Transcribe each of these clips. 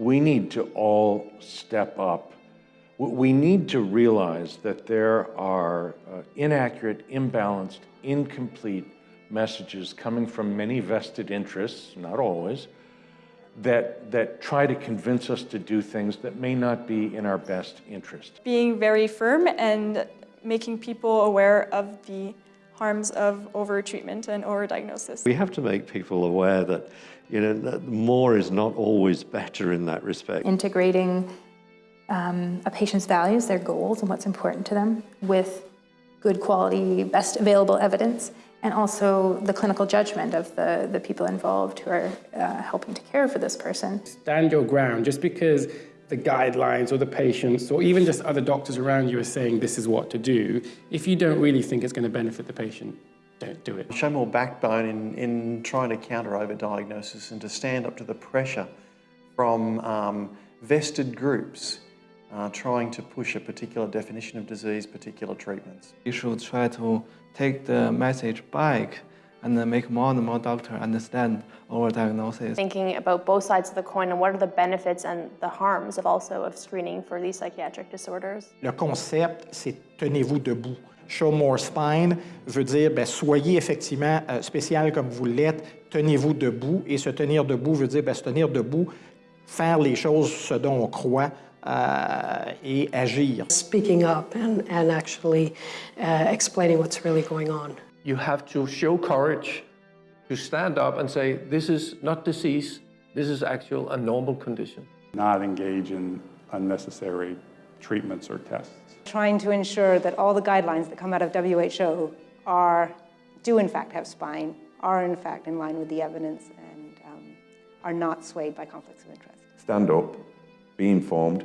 we need to all step up. We need to realize that there are uh, inaccurate, imbalanced, incomplete messages coming from many vested interests, not always, that, that try to convince us to do things that may not be in our best interest. being very firm and making people aware of the harms of overtreatment and overdiagnosis. We have to make people aware that, you know, that more is not always better in that respect. integrating um, a patient's values, their goals, and what's important to them with good quality, best available evidence, and also the clinical judgment of the, the people involved who are uh, helping to care for this person. stand your ground just because the guidelines or the patients or even just other doctors around you are saying this is what to do. If you don't really think it's going to benefit the patient, don't do it. Show more backbone in, in trying to counter overdiagnosis and to stand up to the pressure from um, vested groups uh, trying to push a particular definition of disease, particular treatments. You should try to take the message back and then make more and more doctors understand overdiagnosis. thinking about both sides of the coin and what are the benefits and the harms of also of screening for these psychiatric disorders. Le concept, c'est tenez-vous debout. Show more spine veut dire ben, soyez effectivement euh, spécial comme vous l'êtes, tenez-vous debout. Et se tenir debout veut dire ben, se tenir debout, faire les choses ce dont on croit euh, et agir. speaking up and, and actually uh, explaining what's really going on. You have to show courage to stand up and say, this is not disease, this is actual a normal condition. not engage in unnecessary treatments or tests. Trying to ensure that all the guidelines that come out of WHO are, do in fact have spine, are in fact in line with the evidence, and um, are not swayed by conflicts of interest. Stand up, be informed,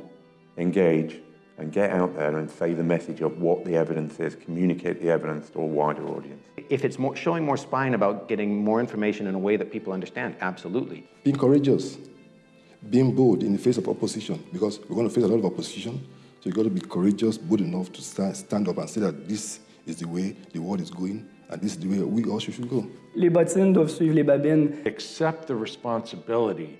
engage, and get out there and say the message of what the evidence is, communicate the evidence to a wider audience. If it's more, showing more spine about getting more information in a way that people understand, absolutely. Being courageous, being bold in the face of opposition, because we're going to face a lot of opposition. So you've got to be courageous, bold enough to stand, stand up and say that this is the way the world is going, and this is the way we also should go. Les bottines doivent suivre les babines. Accept the responsibility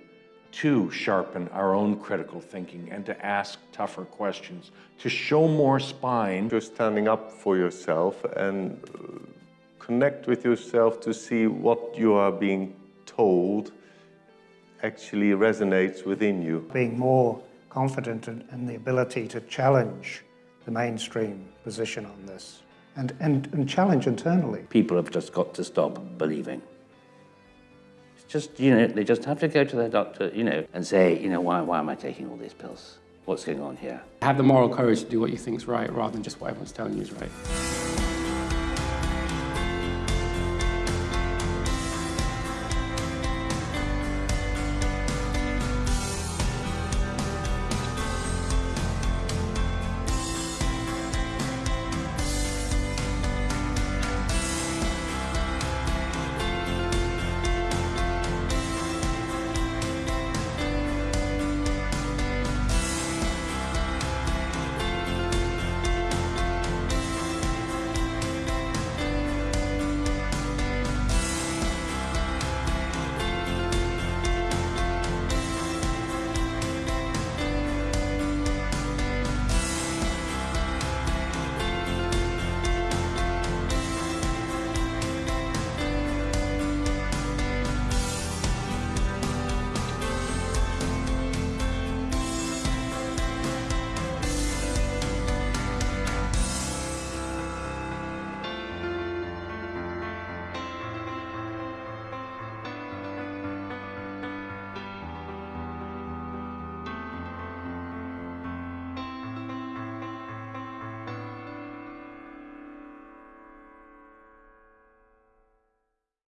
to sharpen our own critical thinking and to ask tougher questions, to show more spine. You're standing up for yourself and uh, connect with yourself to see what you are being told actually resonates within you. Being more confident in, in the ability to challenge the mainstream position on this and, and, and challenge internally. People have just got to stop believing. Just, you know, they just have to go to their doctor, you know, and say, you know, why, why am I taking all these pills? What's going on here? Have the moral courage to do what you think is right rather than just what everyone's telling you is right.